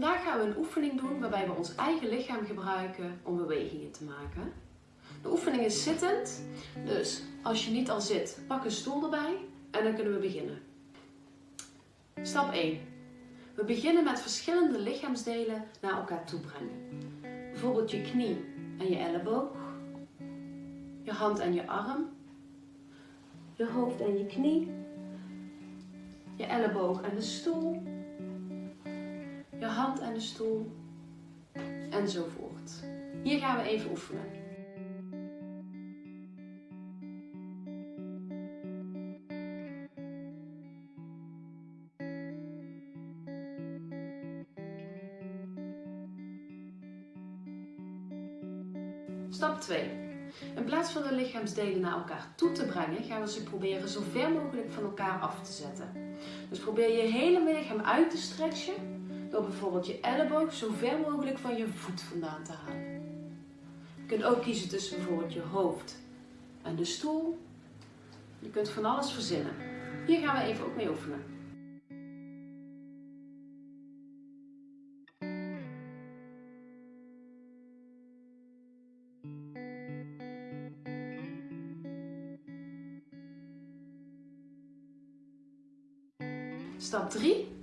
Vandaag gaan we een oefening doen waarbij we ons eigen lichaam gebruiken om bewegingen te maken. De oefening is zittend, dus als je niet al zit, pak een stoel erbij en dan kunnen we beginnen. Stap 1. We beginnen met verschillende lichaamsdelen naar elkaar toe brengen. Bijvoorbeeld je knie en je elleboog, je hand en je arm, je hoofd en je knie, je elleboog en de stoel, je hand en de stoel enzovoort. Hier gaan we even oefenen. Stap 2. In plaats van de lichaamsdelen naar elkaar toe te brengen, gaan we ze proberen zo ver mogelijk van elkaar af te zetten. Dus probeer je hele lichaam uit te stretchen door bijvoorbeeld je elleboog zo ver mogelijk van je voet vandaan te halen. Je kunt ook kiezen tussen bijvoorbeeld je hoofd en de stoel. Je kunt van alles verzinnen. Hier gaan we even ook mee oefenen. Stap 3.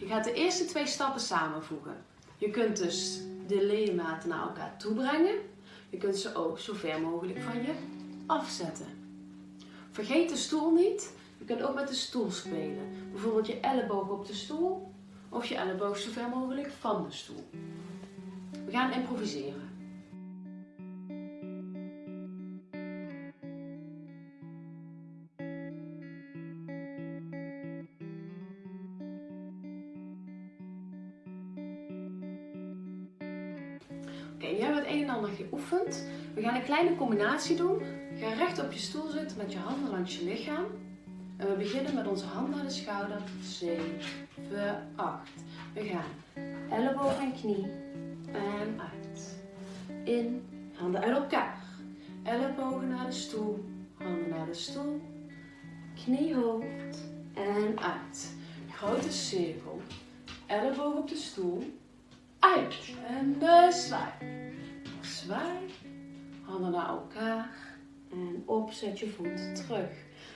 Je gaat de eerste twee stappen samenvoegen. Je kunt dus de ledematen naar elkaar toe brengen. Je kunt ze ook zo ver mogelijk van je afzetten. Vergeet de stoel niet. Je kunt ook met de stoel spelen. Bijvoorbeeld je elleboog op de stoel of je elleboog zo ver mogelijk van de stoel. We gaan improviseren. Oké, hebben we het een en ander geoefend. We gaan een kleine combinatie doen. Ga recht op je stoel zitten met je handen langs je lichaam. En we beginnen met onze hand naar de schouder. 7, 8. We gaan elleboog en knie. En uit. In, handen uit elkaar. Ellebogen naar de stoel. Handen naar de stoel. Knie, hoofd. En uit. Grote cirkel. Elleboog op de stoel uit. En de zwaai. Zwaai. Handen naar elkaar. En op, zet je voet terug.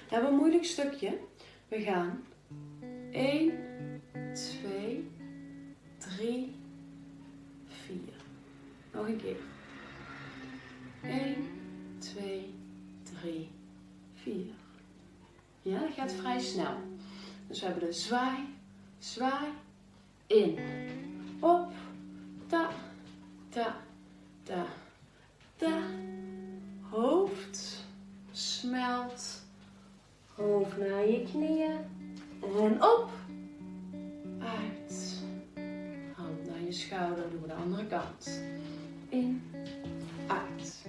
We hebben een moeilijk stukje. We gaan 1, 2, 3, 4. Nog een keer. 1, 2, 3, 4. Ja, dat gaat vrij snel. Dus we hebben de zwaai, zwaai, in, Naar je knieën. En op. Uit. Hand naar je schouder. Doen we de andere kant. In. Uit.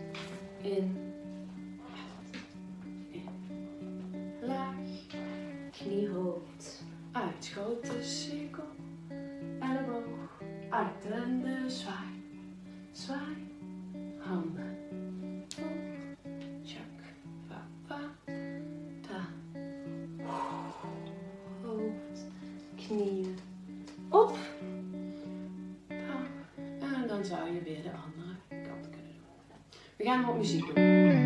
In. Uit. In. Laag. Knie, hoofd. Uit. Grote cirkel. Elleboog uit en de zwaai. Zwaai, knieën, op. En dan zou je weer de andere kant kunnen doen. We gaan wat muziek doen.